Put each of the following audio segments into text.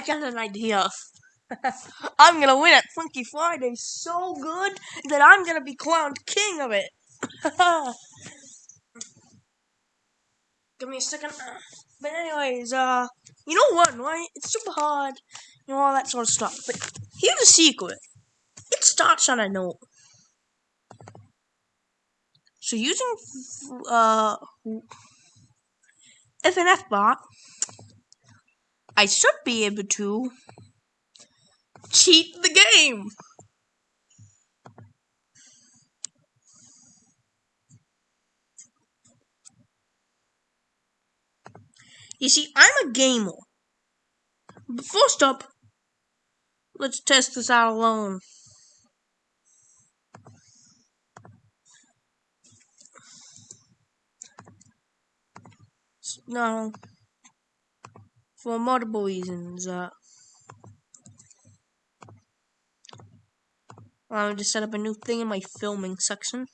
I got an idea. I'm gonna win at Funky Friday so good that I'm gonna be crowned king of it. Give me a second. But anyways, uh, you know what, right? It's super hard, you know all that sort of stuff. But here's a secret. It starts on a note. So using uh FNF bot, I should be able to cheat the game. You see, I'm a gamer. But first up, let's test this out alone. No, for multiple reasons. Uh, I'm just set up a new thing in my filming section.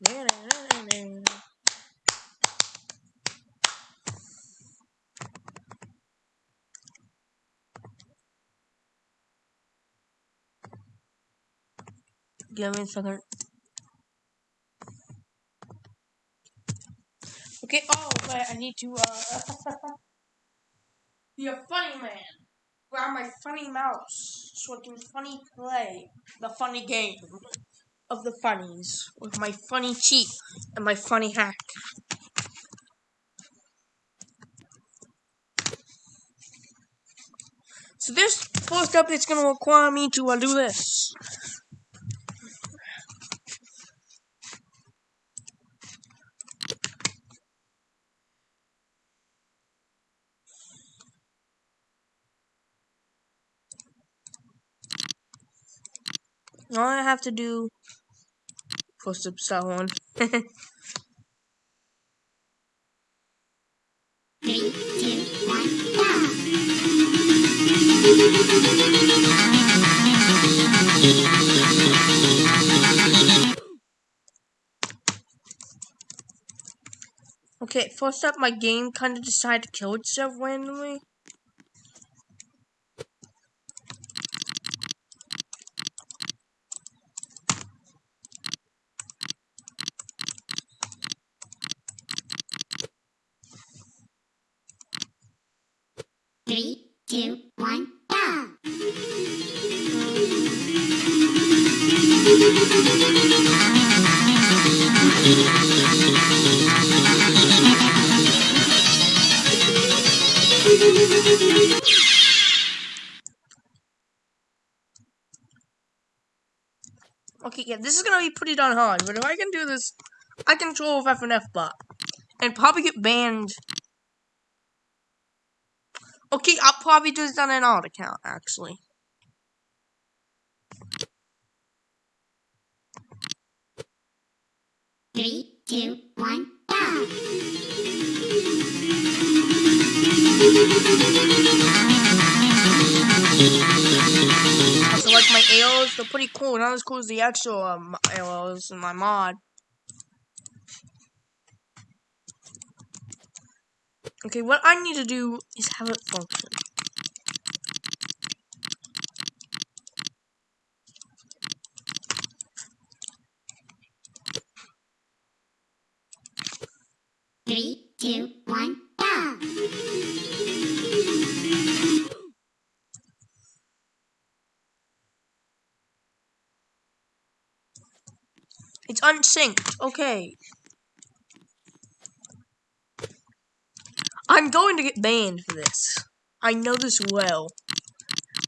Give me a second. Okay, oh, but I need to, uh, be a funny man. Grab my funny mouse so I can funny play the funny game of the funnies with my funny cheat and my funny hack. So this first going to require me to uh, do this. All I have to do two, one, okay, first up, my game kind of decided to kill itself randomly. Three, two, one, go! Okay, yeah, this is gonna be pretty darn hard, but if I can do this, I can troll with FNF bot. And probably get banned. Okay, I'll probably do this on an alt account, actually. Three, two, one, go! Also, like my AOs, they're pretty cool. Not as cool as the actual um, AOs in my mod. Okay, what I need to do is have it function. Three, two, one, go! It's unsynced. Okay. I'm going to get banned for this. I know this well.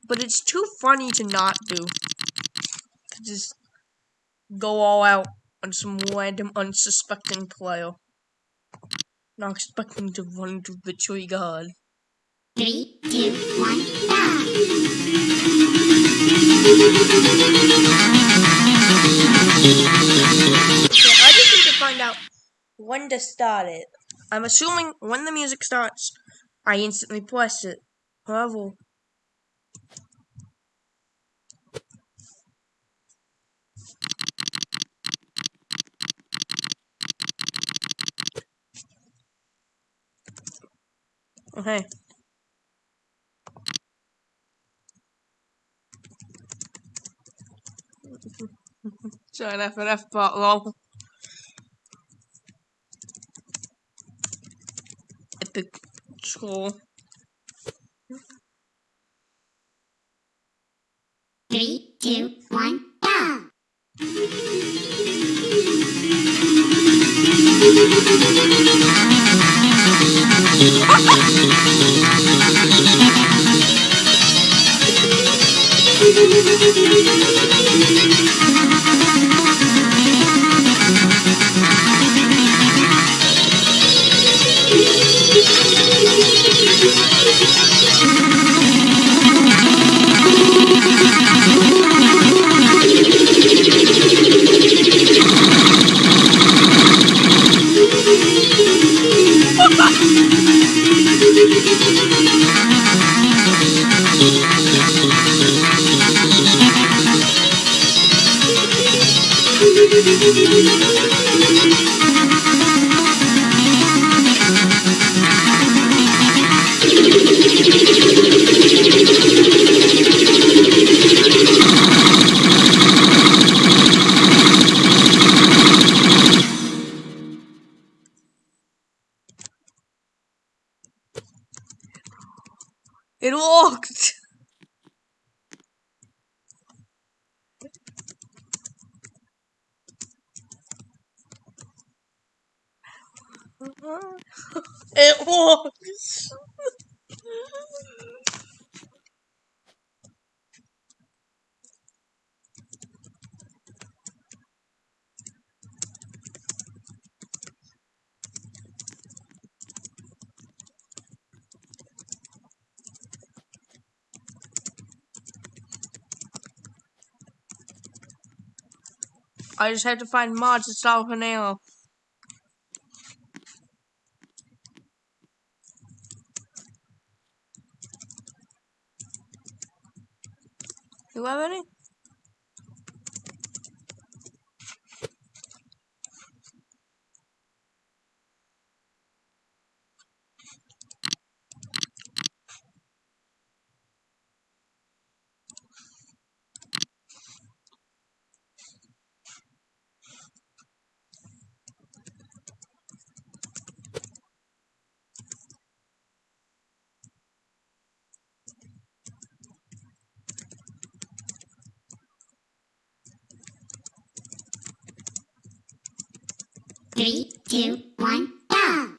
But it's too funny to not do. To just go all out on some random unsuspecting player. Not expecting to run into the tree god. Three, two, one, go! I just need to find out when to start it. I'm assuming when the music starts, I instantly press it. However, okay. Sorry, FNF bot lol. Troll. It worked! It works! I just have to find mods to solve Haneo. You have any? Three, two, one, go!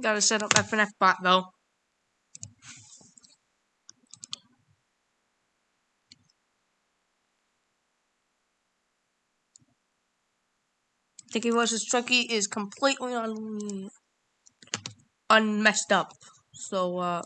Gotta set up FNF bot though. Dicky vs. Chucky is completely un unmessed up. So uh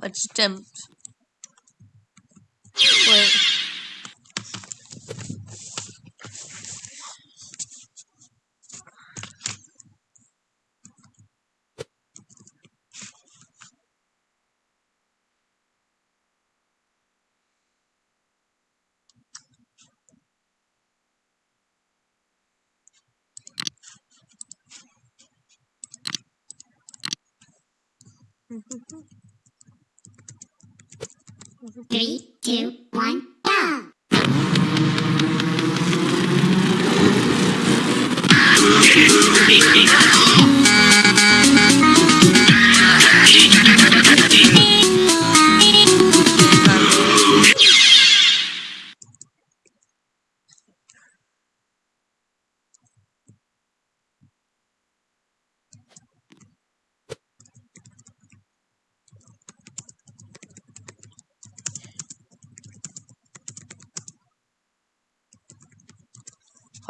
let's attempt. Wait. Mm-hmm. Three, two,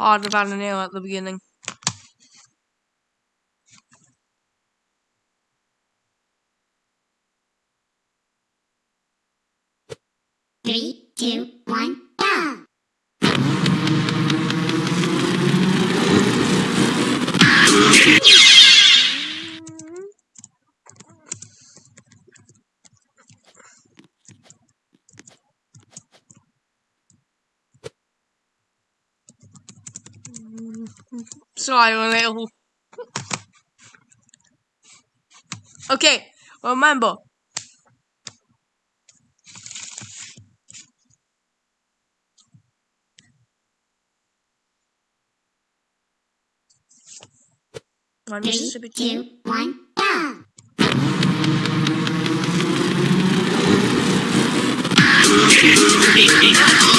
hard without a nail at the beginning. Three, two, one, go! Sorry, a little. Okay, remember. One Three, Mississippi two, one, go! Three,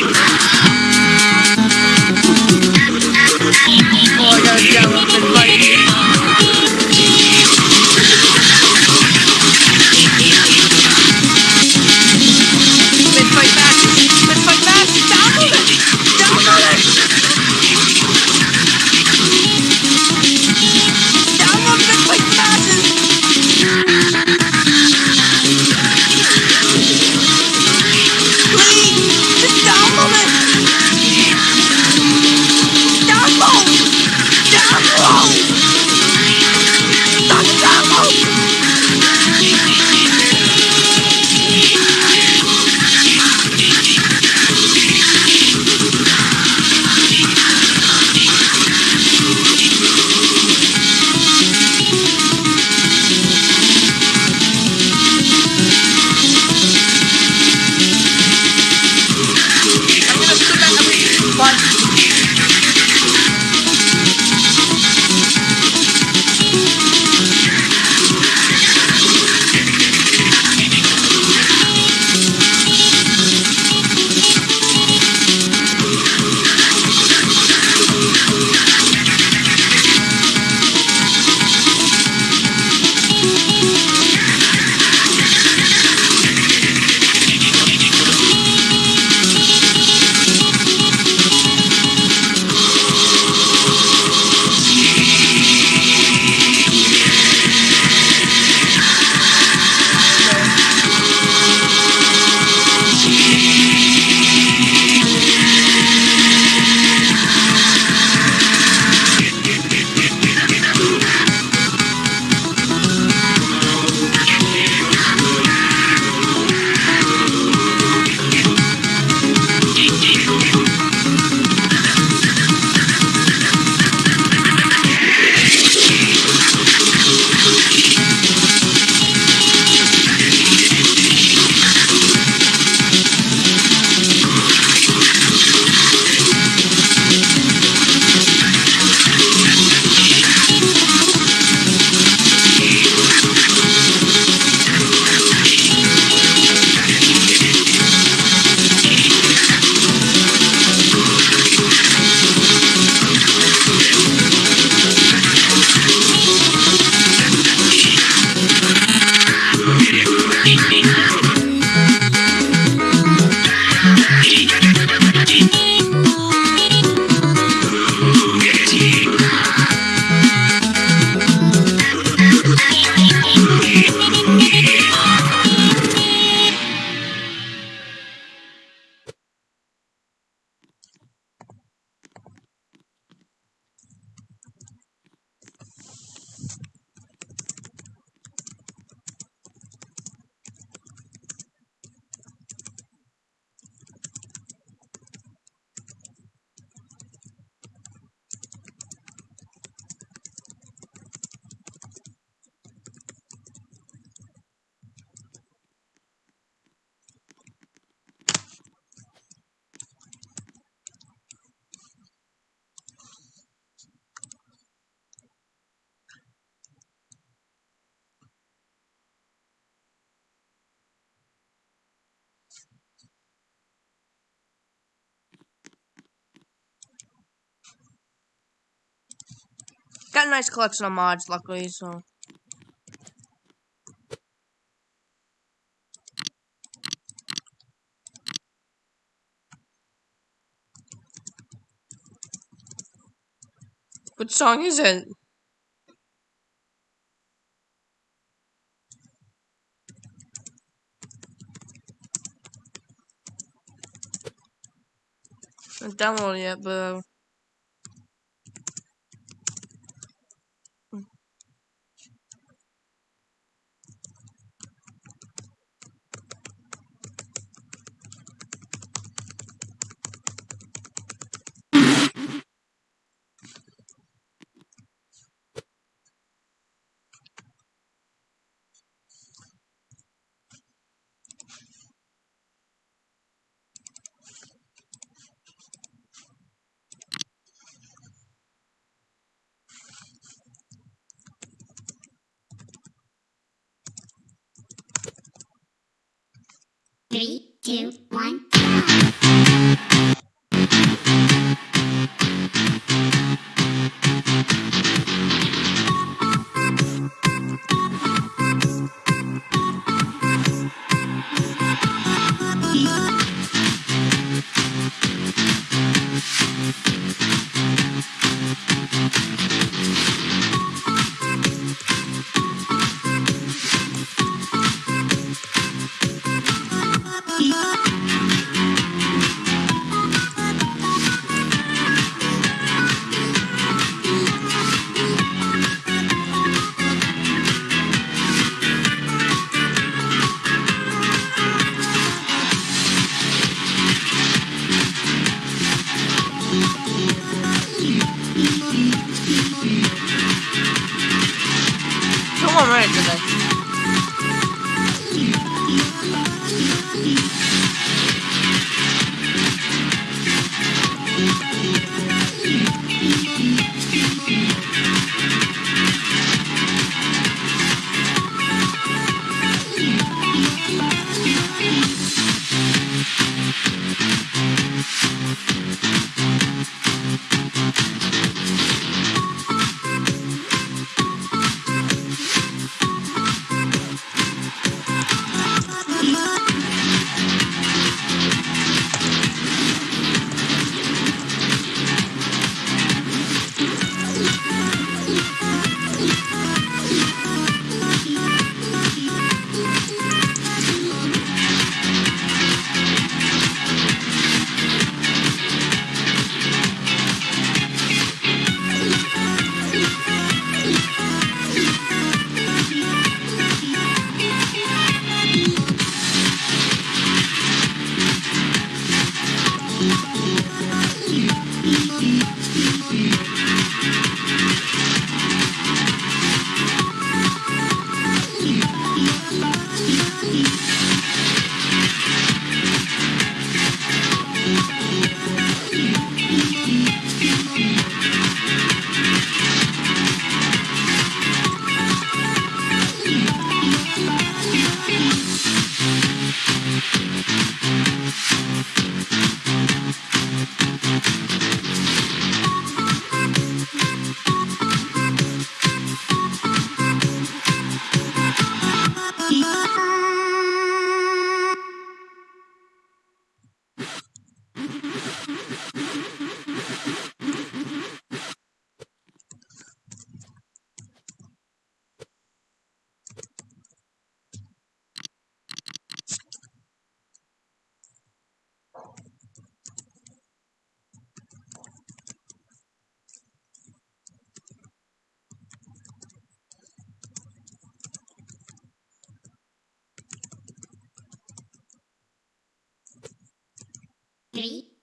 Oh, nice collection of mods, luckily, so. What song is it? Haven't downloaded yet, but. Uh,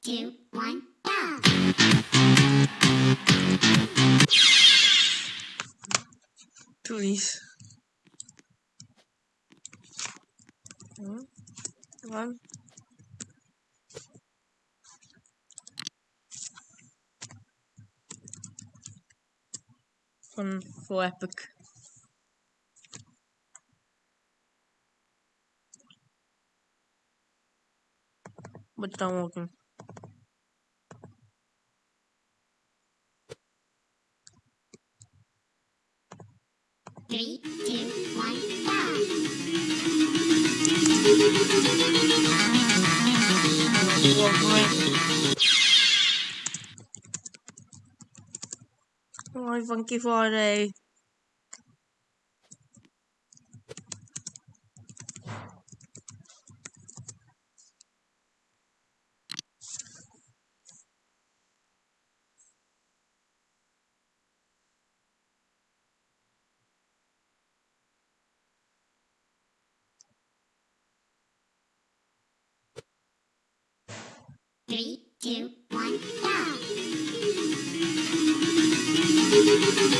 two, one, go. Please. Hmm? One. One for epic. But it's not working. Friday. Three, two, one, go! Function.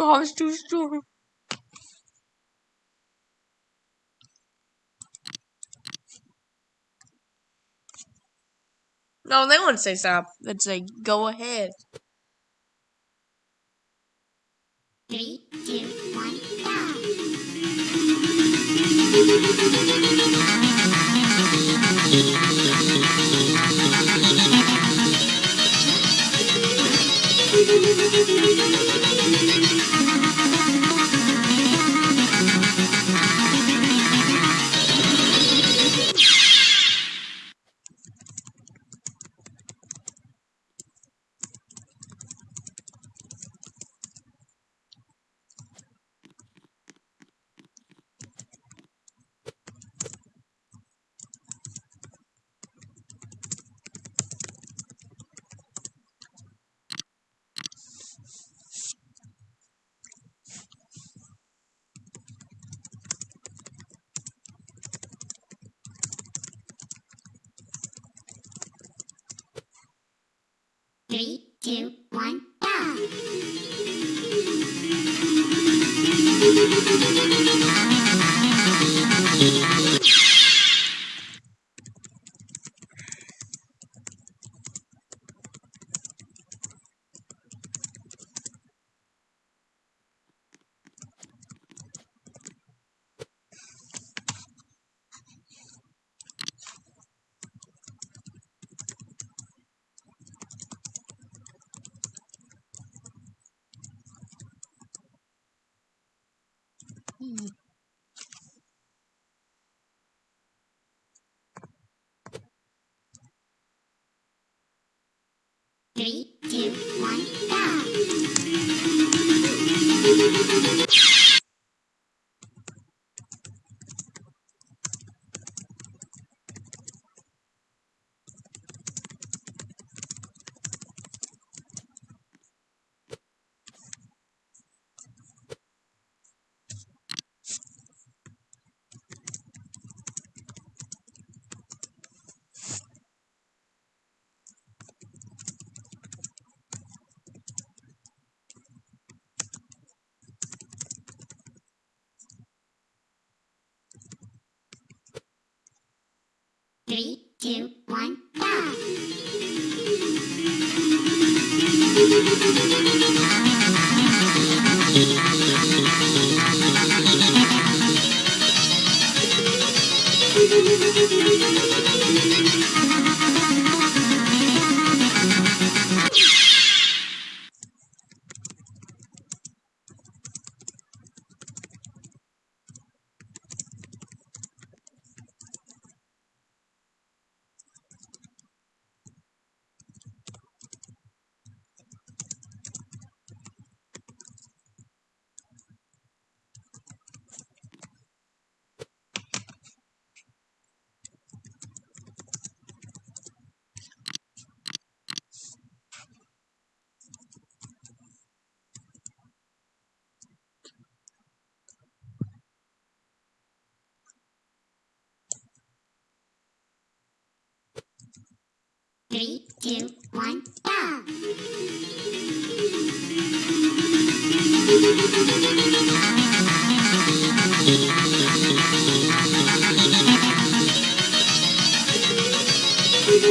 Bob's too strong. No, they wouldn't say stop. They'd say go ahead.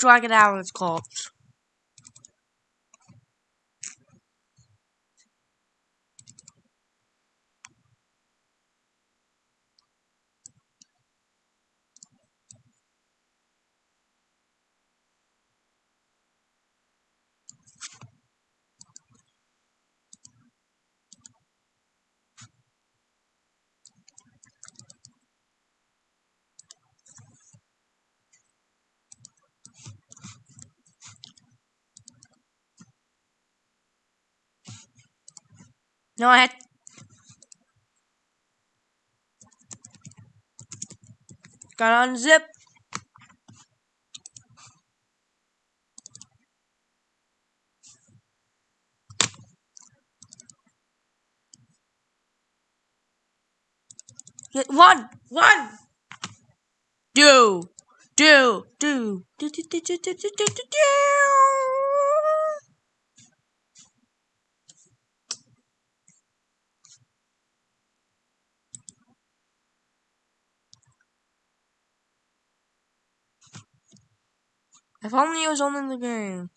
Dragon Islands called. No, I had. Gotta unzip. Get one, one. Do, do, do, do, do, do, do, do, do, do, do, On in the game.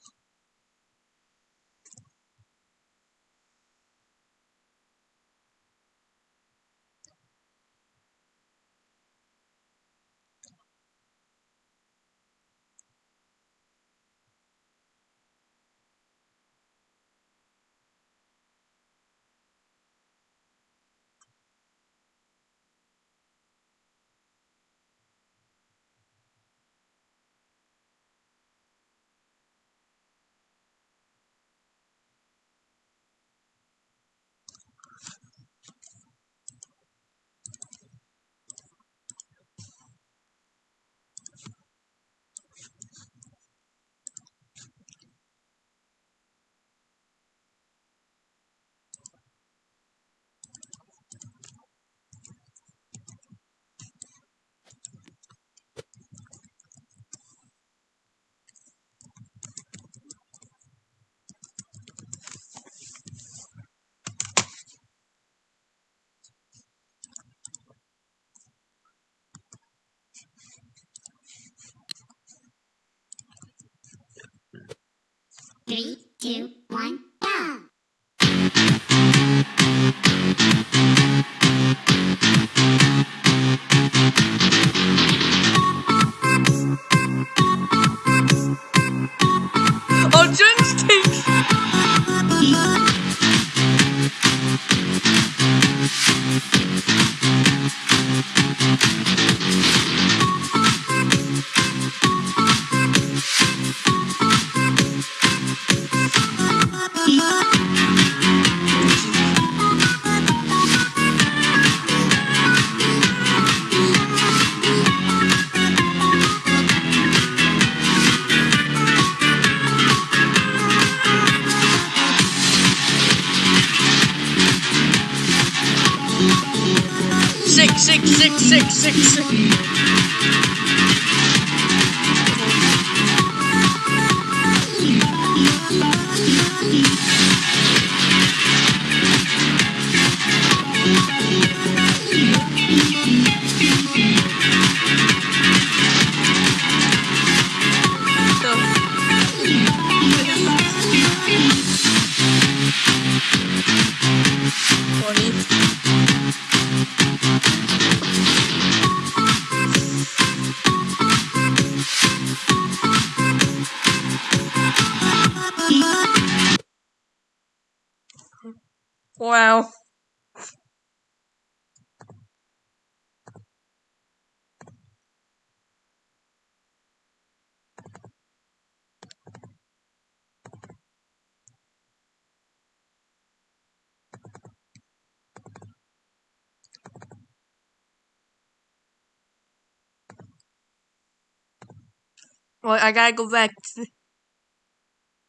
Well, I gotta go back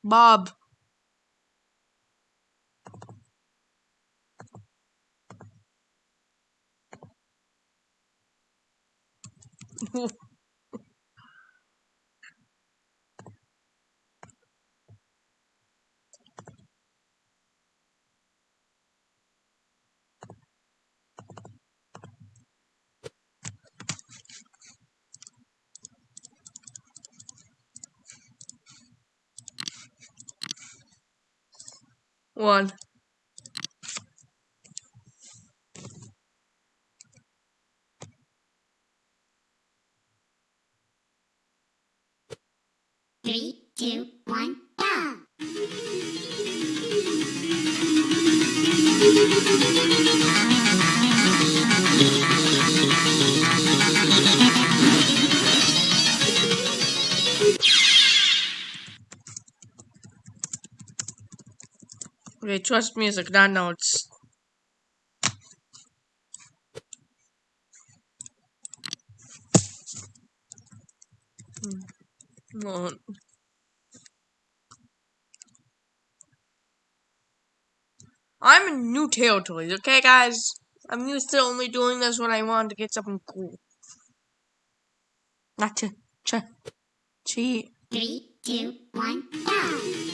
Bob. One. Trust music, not notes. Hmm. Well, I'm in new territories, okay, guys? I'm used to only doing this when I want to get something cool. Not to ch cheat. Three, two, one, go!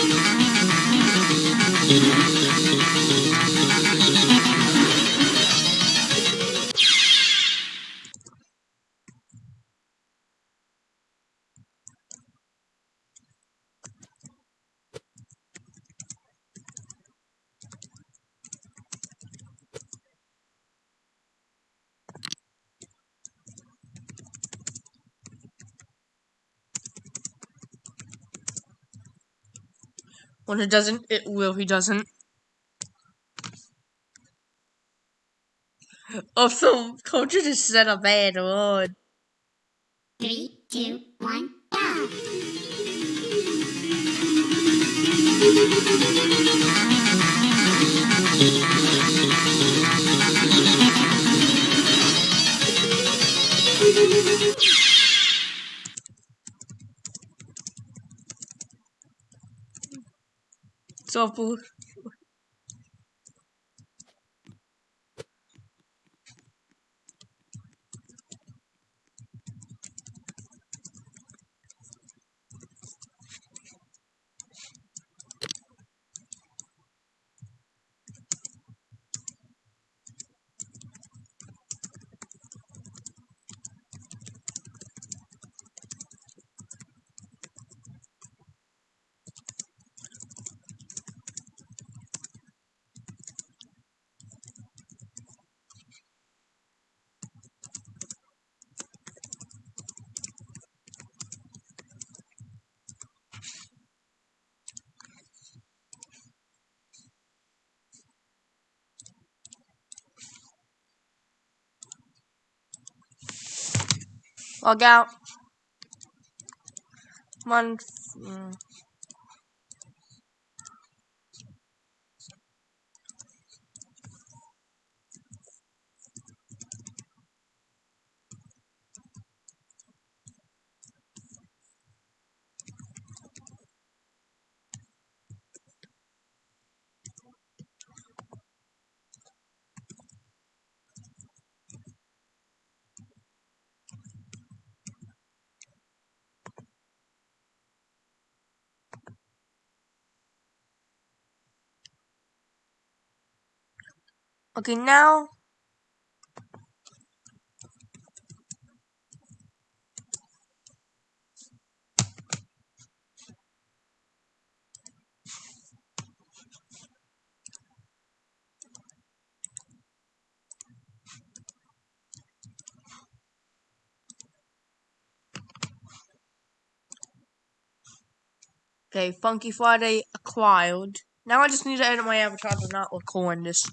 When it doesn't, it will. He doesn't. Oh, so Culture just set a bad one. So, Log out. Come on. mm. Okay, now. Okay, Funky Friday acquired. Now I just need to edit my avatar to not look horrendous.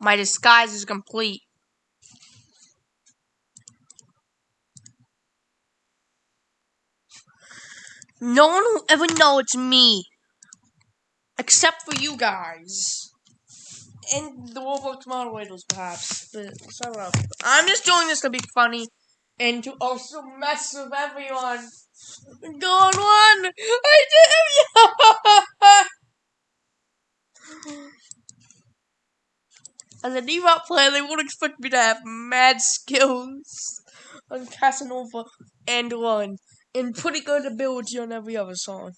My disguise is complete. No one will ever know it's me. Except for you guys. And the Roblox moderators, perhaps. But up. I'm just doing this to be funny. And to also mess with everyone. Go on one! I did As a default player, they would expect me to have mad skills on Casanova and Run, and pretty good ability on every other song.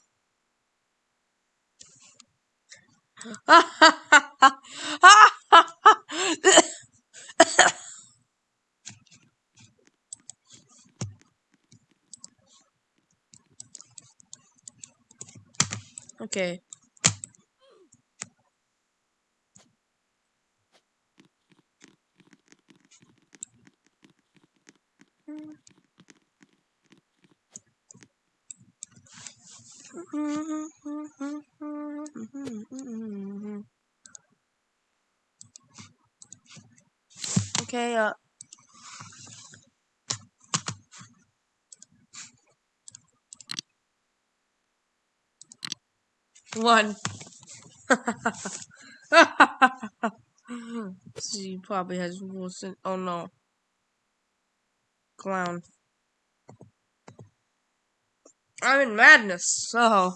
Okay, One. she probably has Wilson. Oh no. Clown. I'm in madness, so.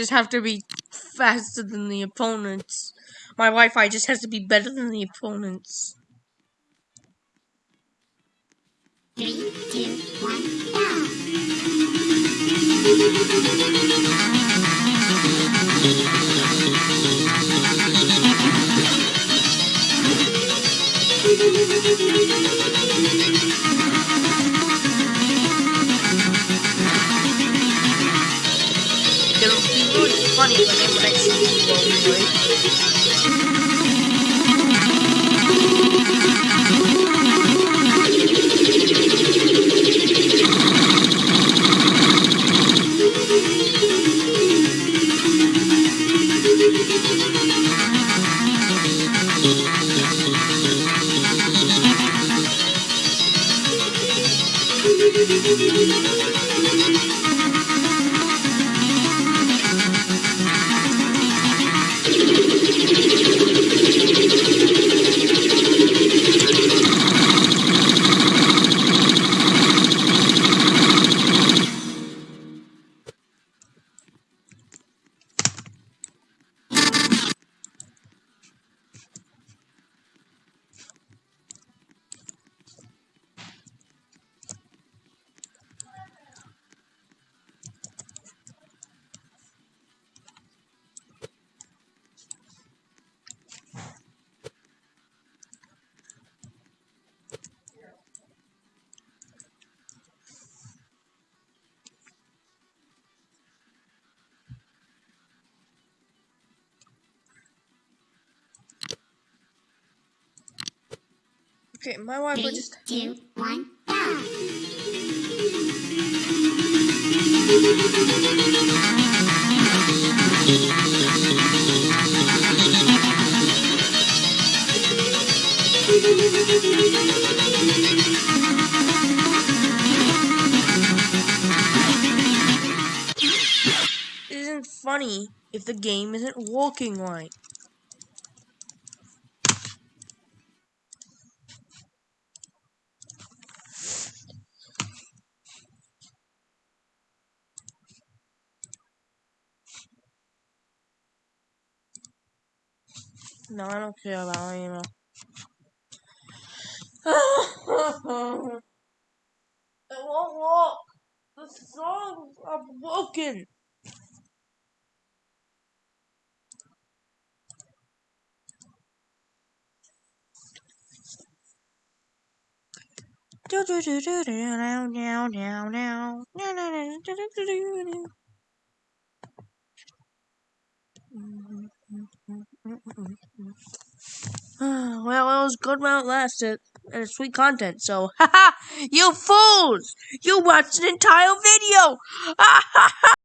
Just have to be faster than the opponents. My Wi-Fi just has to be better than the opponents. Three, two, one, go! See you Okay, my wife Three, will just. Two, mm-hmm. one, isn't funny if the game isn't walking right. No, I don't care about email. it won't work. The songs are broken. well, it was good while it lasted, and it's sweet content. So, haha, you fools! You watched an entire video.